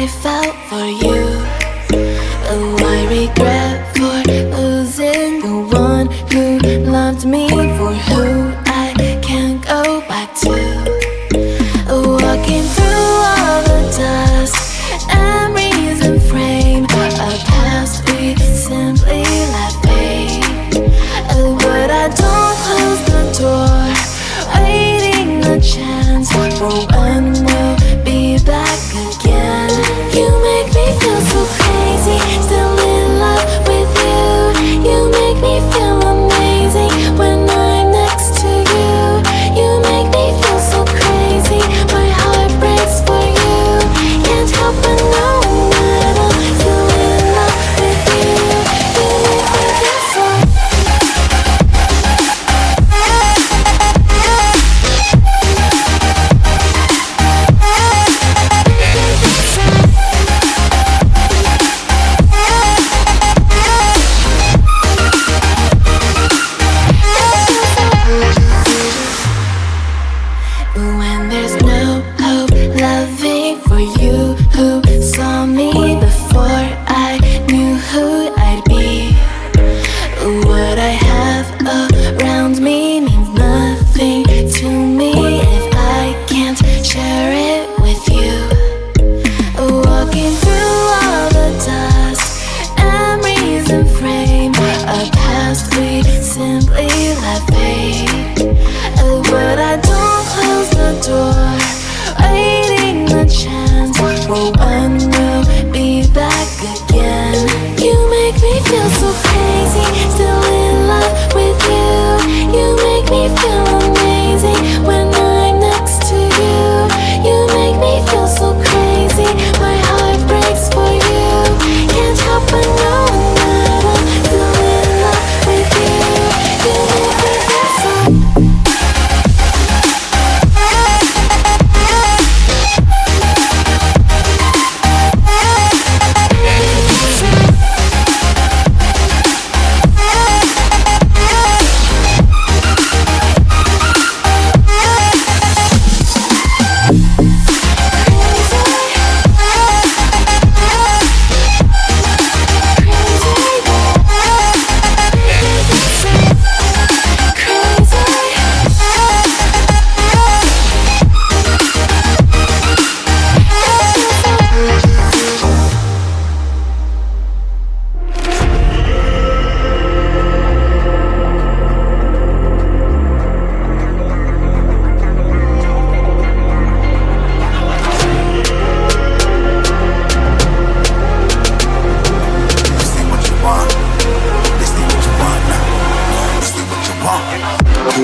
I felt for you. Oh, I regret for losing the one who loved me.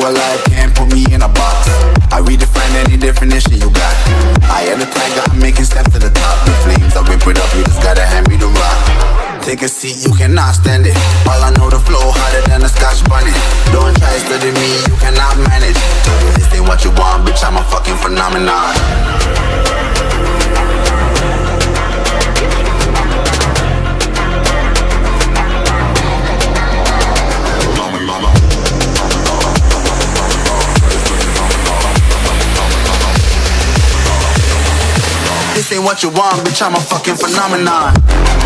alive, can't put me in a box. I redefine any definition you got. I am the tiger, I'm making steps to the top. The flames, I whip it up, you just gotta hand me the rock. Take a seat, you cannot stand it. All I know, the flow harder than a scotch bunny Don't try study me, you cannot manage. This ain't what you want, bitch, I'm a fucking phenomenon. say what you want, bitch, I'm a fucking phenomenon.